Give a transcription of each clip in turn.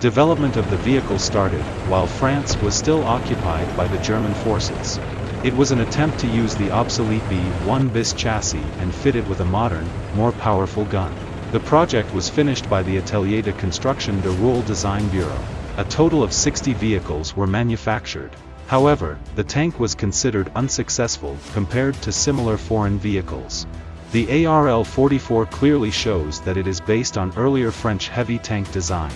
Development of the vehicle started, while France was still occupied by the German forces. It was an attempt to use the obsolete B-1 bis chassis and fit it with a modern, more powerful gun. The project was finished by the Atelier de Construction de Rueil Design Bureau. A total of 60 vehicles were manufactured. However, the tank was considered unsuccessful compared to similar foreign vehicles. The ARL-44 clearly shows that it is based on earlier French heavy tank design.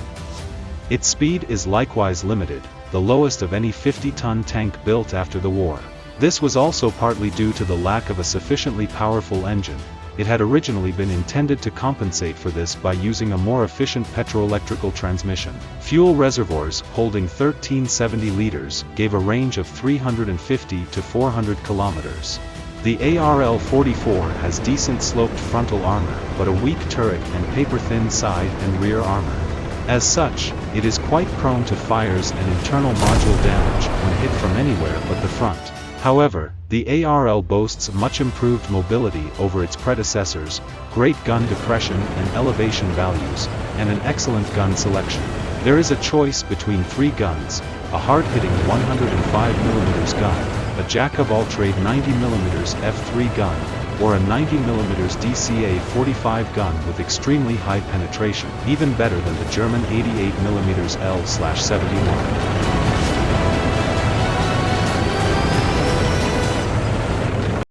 Its speed is likewise limited, the lowest of any 50-ton tank built after the war. This was also partly due to the lack of a sufficiently powerful engine, it had originally been intended to compensate for this by using a more efficient petroelectrical transmission. Fuel reservoirs, holding 1370 liters, gave a range of 350 to 400 kilometers. The ARL-44 has decent sloped frontal armor, but a weak turret and paper-thin side and rear armor. As such, it is quite prone to fires and internal module damage when hit from anywhere but the front. However, the ARL boasts much improved mobility over its predecessors, great gun depression and elevation values, and an excellent gun selection. There is a choice between three guns, a hard-hitting 105mm gun, a jack-of-all-trade 90mm F3 gun, or a 90mm DCA-45 gun with extremely high penetration, even better than the German 88mm L-71.